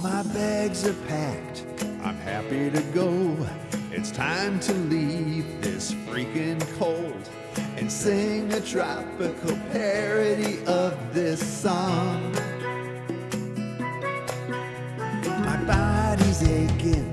my bags are packed. I'm happy to go. It's time to leave this freaking cold and sing a tropical parody of this song. My body's aching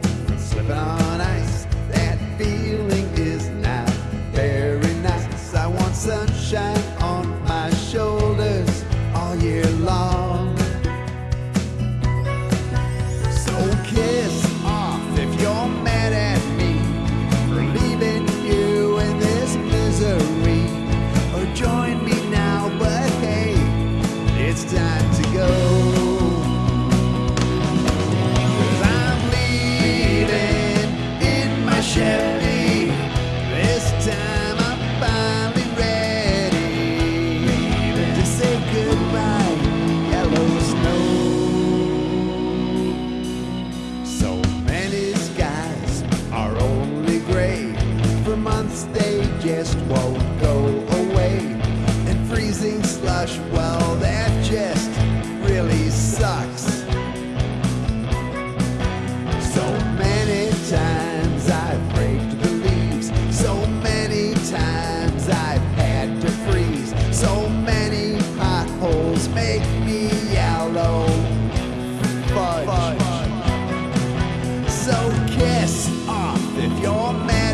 months they just won't go away. And freezing slush, So kiss off if you're mad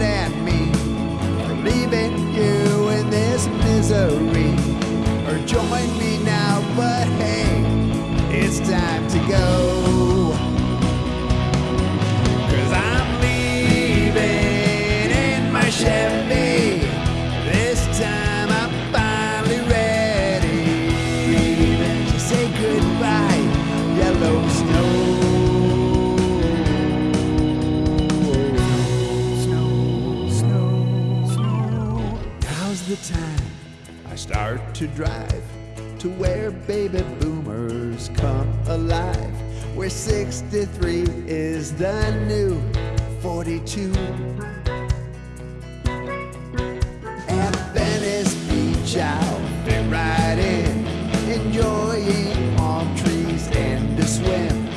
time I start to drive to where baby boomers come alive. Where 63 is the new 42. At Venice Beach, I'll be riding, enjoying palm trees and to swim,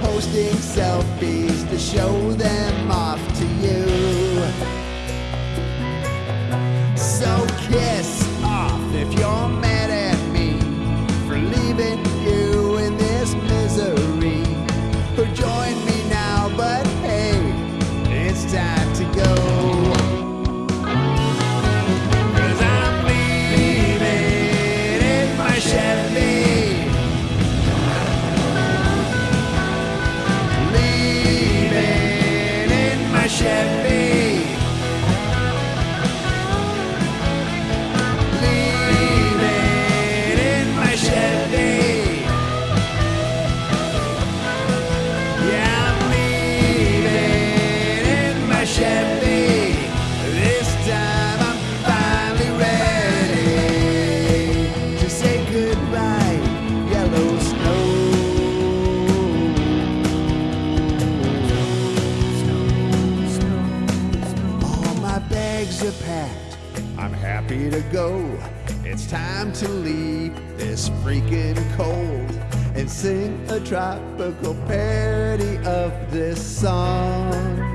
posting selfies to show them off to you. Bags are packed. I'm happy to go. It's time to leave this freaking cold and sing a tropical parody of this song.